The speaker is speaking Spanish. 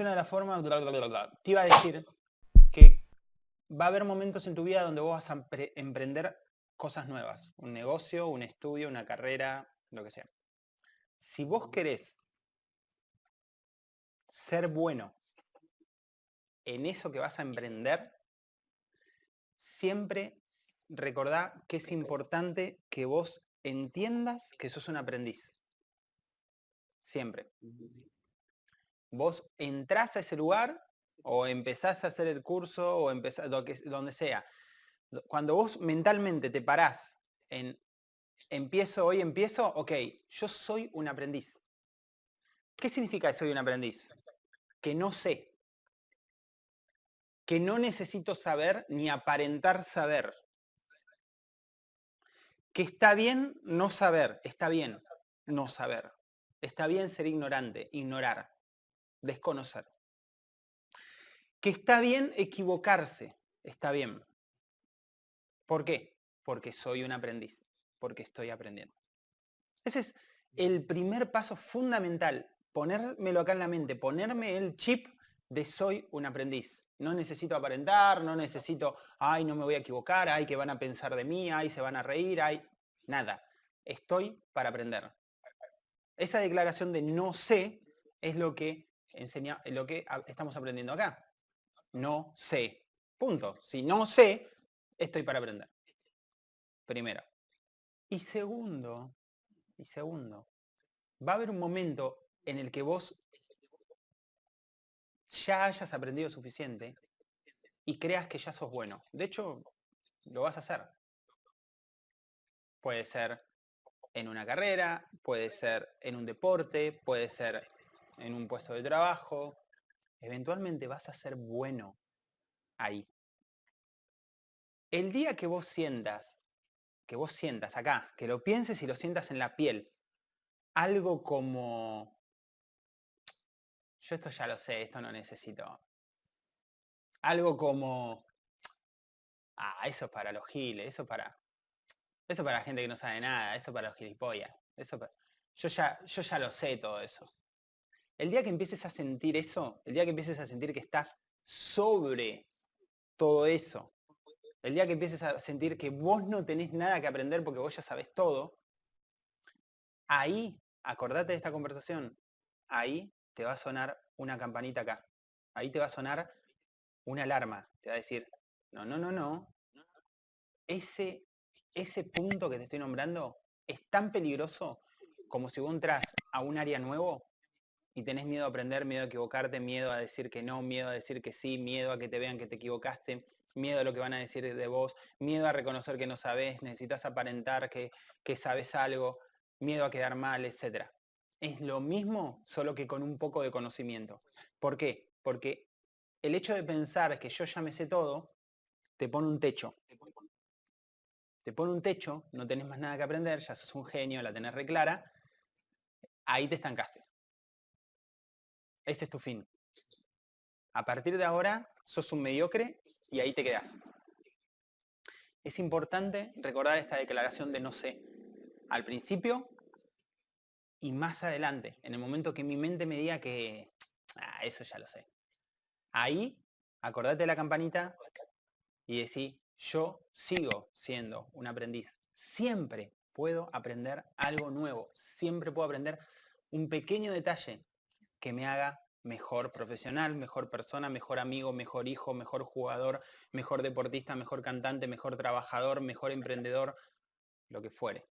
una de las formas, te iba a decir que va a haber momentos en tu vida donde vos vas a emprender cosas nuevas, un negocio, un estudio, una carrera, lo que sea. Si vos querés ser bueno en eso que vas a emprender, siempre recordá que es importante que vos entiendas que sos un aprendiz. Siempre. Vos entrás a ese lugar o empezás a hacer el curso o empezás, donde sea. Cuando vos mentalmente te parás en empiezo, hoy empiezo, ok, yo soy un aprendiz. ¿Qué significa que soy un aprendiz? Que no sé. Que no necesito saber ni aparentar saber. Que está bien no saber, está bien no saber. Está bien ser ignorante, ignorar, desconocer. Que está bien equivocarse, está bien. ¿Por qué? Porque soy un aprendiz porque estoy aprendiendo. Ese es el primer paso fundamental, ponérmelo acá en la mente, ponerme el chip de soy un aprendiz. No necesito aparentar, no necesito, ay, no me voy a equivocar, ay, que van a pensar de mí, ay, se van a reír, ay, nada. Estoy para aprender. Esa declaración de no sé es lo que enseña, lo que estamos aprendiendo acá. No sé. Punto. Si no sé, estoy para aprender. Primero. Y segundo, y segundo, va a haber un momento en el que vos ya hayas aprendido suficiente y creas que ya sos bueno. De hecho, lo vas a hacer. Puede ser en una carrera, puede ser en un deporte, puede ser en un puesto de trabajo. Eventualmente vas a ser bueno ahí. El día que vos sientas que vos sientas acá, que lo pienses y lo sientas en la piel. Algo como, yo esto ya lo sé, esto no necesito. Algo como, ah, eso es para los giles, eso para, eso para la gente que no sabe nada, eso para los gilipollas. Eso yo, ya, yo ya lo sé todo eso. El día que empieces a sentir eso, el día que empieces a sentir que estás sobre todo eso, el día que empieces a sentir que vos no tenés nada que aprender porque vos ya sabés todo, ahí, acordate de esta conversación, ahí te va a sonar una campanita acá. Ahí te va a sonar una alarma. Te va a decir, no, no, no, no. Ese, ese punto que te estoy nombrando es tan peligroso como si vos entras a un área nuevo y tenés miedo a aprender, miedo a equivocarte, miedo a decir que no, miedo a decir que sí, miedo a que te vean que te equivocaste, miedo a lo que van a decir de vos, miedo a reconocer que no sabes, necesitas aparentar que, que sabes algo, miedo a quedar mal, etc. Es lo mismo, solo que con un poco de conocimiento. ¿Por qué? Porque el hecho de pensar que yo ya me sé todo, te pone un techo. Te pone un techo, no tenés más nada que aprender, ya sos un genio, la tenés reclara, ahí te estancaste. Ese es tu fin. A partir de ahora, sos un mediocre y ahí te quedas. Es importante recordar esta declaración de no sé al principio y más adelante, en el momento que mi mente me diga que ah, eso ya lo sé. Ahí, acordate de la campanita y decir, yo sigo siendo un aprendiz. Siempre puedo aprender algo nuevo. Siempre puedo aprender un pequeño detalle que me haga mejor profesional, mejor persona, mejor amigo, mejor hijo, mejor jugador, mejor deportista, mejor cantante, mejor trabajador, mejor emprendedor, lo que fuere.